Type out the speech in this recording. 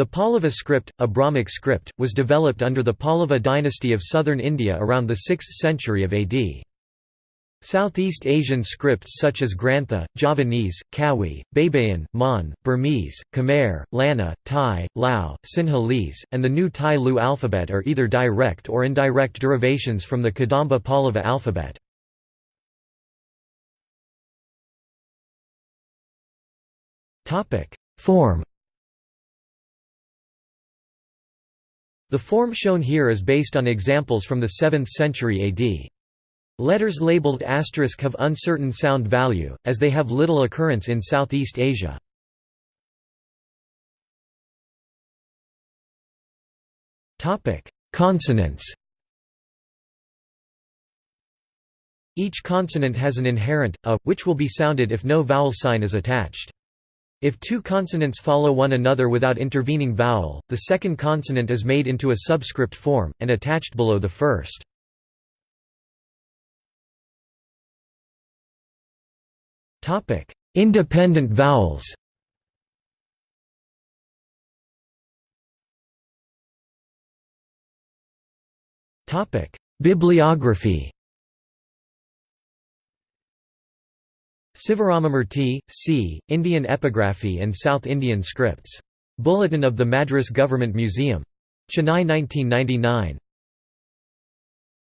The Pallava script, a Brahmic script, was developed under the Pallava dynasty of southern India around the 6th century of AD. Southeast Asian scripts such as Grantha, Javanese, Kawi, Baybayin, Mon, Burmese, Khmer, Lanna, Thai, Lao, Sinhalese, and the new Tai Lue alphabet are either direct or indirect derivations from the Kadamba Pallava alphabet. Form The form shown here is based on examples from the 7th century AD. Letters labeled asterisk have uncertain sound value, as they have little occurrence in Southeast Asia. Consonants Each consonant has an inherent, a, which will be sounded if no vowel sign is attached. If two consonants follow one another without intervening vowel, the second consonant is made into a subscript form, and attached below the first. Independent vowels. Bibliography Sivaramamurti, C., Indian Epigraphy and South Indian Scripts. Bulletin of the Madras Government Museum. Chennai 1999.